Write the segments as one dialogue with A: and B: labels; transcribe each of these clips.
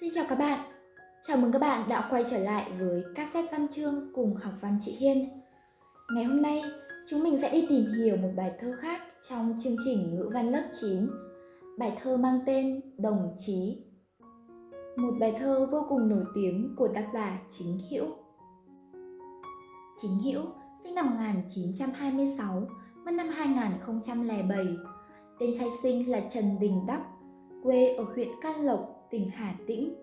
A: Xin chào các bạn. Chào mừng các bạn đã quay trở lại với cassette văn chương cùng học văn chị Hiên. Ngày hôm nay, chúng mình sẽ đi tìm hiểu một bài thơ khác trong chương trình ngữ văn lớp 9. Bài thơ mang tên Đồng Chí. Một bài thơ vô cùng nổi tiếng của tác giả Chính Hữu. Chính Hữu sinh năm 1926, mất năm 2007. Tên khai sinh là Trần Đình Đắc, quê ở huyện Can Lộc, tỉnh Hà Tĩnh.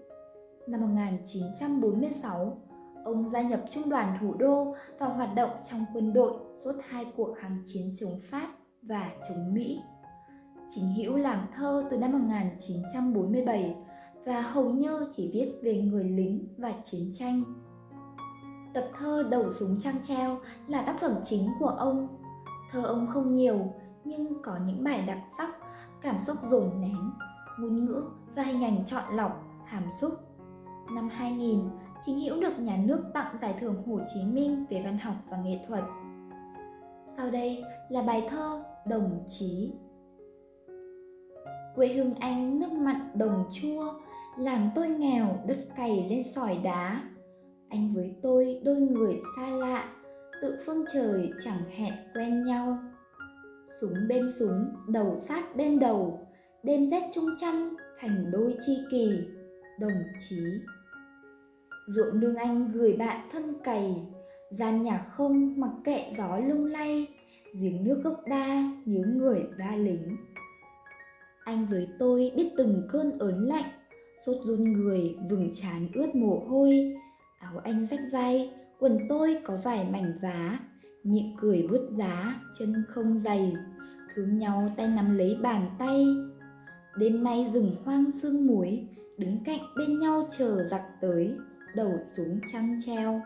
A: Năm 1946, ông gia nhập Trung đoàn Thủ đô và hoạt động trong quân đội suốt hai cuộc kháng chiến chống Pháp và chống Mỹ. Chính Hữu làm thơ từ năm 1947 và hầu như chỉ viết về người lính và chiến tranh. Tập thơ Đầu súng trăng treo là tác phẩm chính của ông. Thơ ông không nhiều nhưng có những bài đặc sắc, cảm xúc dồn nén, ngôn ngữ và hình ảnh chọn lọc, hàm xúc. Năm 2000, Chính Hữu được nhà nước tặng giải thưởng Hồ Chí Minh về văn học và nghệ thuật. Sau đây là bài thơ Đồng Chí. Quê hương anh nước mặn đồng chua, làng tôi nghèo đất cày lên sỏi đá. Anh với tôi đôi người xa lạ, tự phương trời chẳng hẹn quen nhau. Súng bên súng, đầu sát bên đầu, đêm rét chung chăn thành đôi chi kỳ, đồng chí. Ruộng nương anh gửi bạn thân cày, gian nhà không mặc kệ gió lung lay, giếng nước gốc đa nhớ người ra lính. Anh với tôi biết từng cơn ớn lạnh, sốt run người vừng chán ướt mồ hôi, áo anh rách vai, quần tôi có vài mảnh vá, miệng cười bút giá, chân không dày, thương nhau tay nắm lấy bàn tay. Đêm nay rừng hoang sương muối, đứng cạnh bên nhau chờ giặc tới, đầu xuống trăng treo.